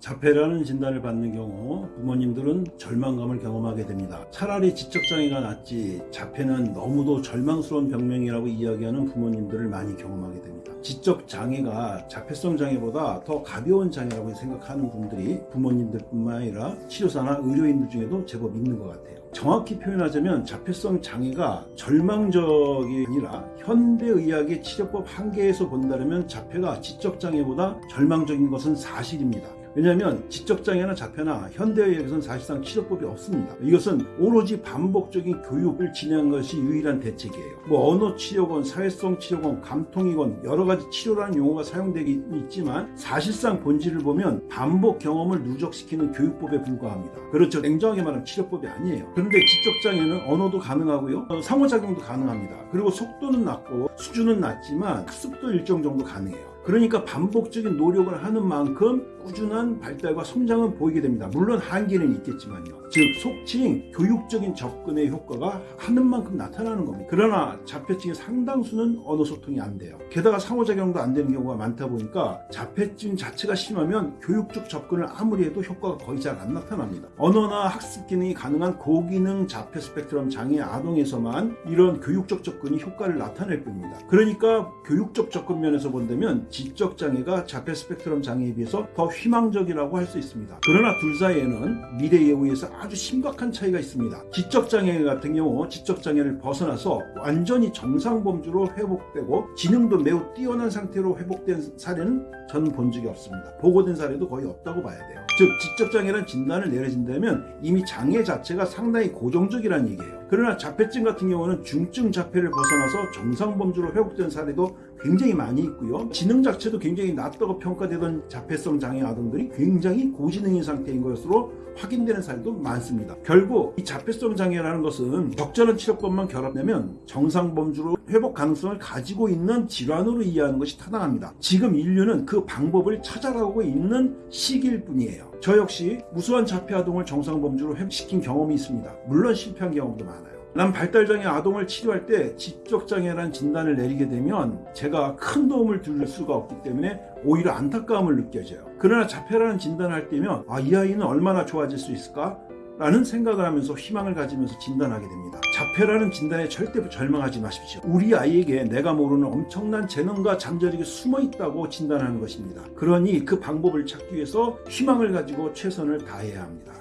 자폐라는 진단을 받는 경우 부모님들은 절망감을 경험하게 됩니다. 차라리 지적장애가 낫지 자폐는 너무도 절망스러운 병명이라고 이야기하는 부모님들을 많이 경험하게 됩니다. 지적장애가 자폐성 장애보다 더 가벼운 장애라고 생각하는 분들이 부모님들 뿐만 아니라 치료사나 의료인들 중에도 제법 있는 것 같아요. 정확히 표현하자면 자폐성 장애가 절망적이 아니라 현대의학의 치료법 한계에서 본다면 자폐가 지적장애보다 절망적인 것은 사실입니다. 왜냐하면 지적장애나 자폐나 현대의학에서는 사실상 치료법이 없습니다. 이것은 오로지 반복적인 교육을 진행한 것이 유일한 대책이에요. 뭐 언어치료건, 사회성 치료건, 감통이건 여러 가지 치료라는 용어가 사용되기 있지만 사실상 본질을 보면 반복 경험을 누적시키는 교육법에 불과합니다. 그렇죠. 냉정하게 말하면 치료법이 아니에요. 그런데 지적장애는 언어도 가능하고요. 어, 상호작용도 가능합니다. 그리고 속도는 낮고 수준은 낮지만 학습도 일정 정도 가능해요. 그러니까 반복적인 노력을 하는 만큼 꾸준한 발달과 성장은 보이게 됩니다. 물론 한계는 있겠지만요. 즉 속칭 교육적인 접근의 효과가 하는 만큼 나타나는 겁니다. 그러나 자폐증의 상당수는 언어 소통이 안 돼요. 게다가 상호작용도 안 되는 경우가 많다 보니까 자폐증 자체가 심하면 교육적 접근을 아무리 해도 효과가 거의 잘 안 나타납니다. 언어나 학습 기능이 가능한 고기능 자폐 스펙트럼 장애 아동에서만 이런 교육적 접근이 효과를 나타낼 뿐입니다. 그러니까 교육적 접근 면에서 본다면 지적 장애가 자폐 스펙트럼 장애에 비해서 더 희망적이라고 할 수 있습니다. 그러나 둘 사이에는 미래에 의해서 아주 심각한 차이가 있습니다. 지적 장애 같은 경우 지적 장애를 벗어나서 완전히 정상 범주로 회복되고 지능도 매우 뛰어난 상태로 회복된 사례는 저는 본 적이 없습니다. 보고된 사례도 거의 없다고 봐야 돼요. 즉 지적 장애란 진단을 내려진다면 이미 장애 자체가 상당히 고정적이라는 얘기예요. 그러나 자폐증 같은 경우는 중증 자폐를 벗어나서 정상 범주로 회복된 사례도 굉장히 많이 있고요. 지능 자체도 굉장히 낮다고 평가되던 자폐성 장애 아동들이 굉장히 고지능인 상태인 것으로 확인되는 사례도 많습니다. 결국 이 자폐성 장애라는 것은 적절한 치료법만 결합되면 정상 범주로 회복 가능성을 가지고 있는 질환으로 이해하는 것이 타당합니다. 지금 인류는 그 방법을 찾아가고 있는 시기일 뿐이에요. 저 역시 무수한 자폐 아동을 정상 범주로 회복시킨 경험이 있습니다. 물론 실패한 경험도 많아요. 난 발달장애 아동을 치료할 때 지적장애라는 진단을 내리게 되면 제가 큰 도움을 줄 수가 없기 때문에 오히려 안타까움을 느껴져요. 그러나 자폐라는 진단을 할 때면 아, 이 아이는 얼마나 좋아질 수 있을까? 라는 생각을 하면서 희망을 가지면서 진단하게 됩니다. 자폐라는 진단에 절대 절망하지 마십시오. 우리 아이에게 내가 모르는 엄청난 재능과 잠재력이 숨어 있다고 진단하는 것입니다. 그러니 그 방법을 찾기 위해서 희망을 가지고 최선을 다해야 합니다.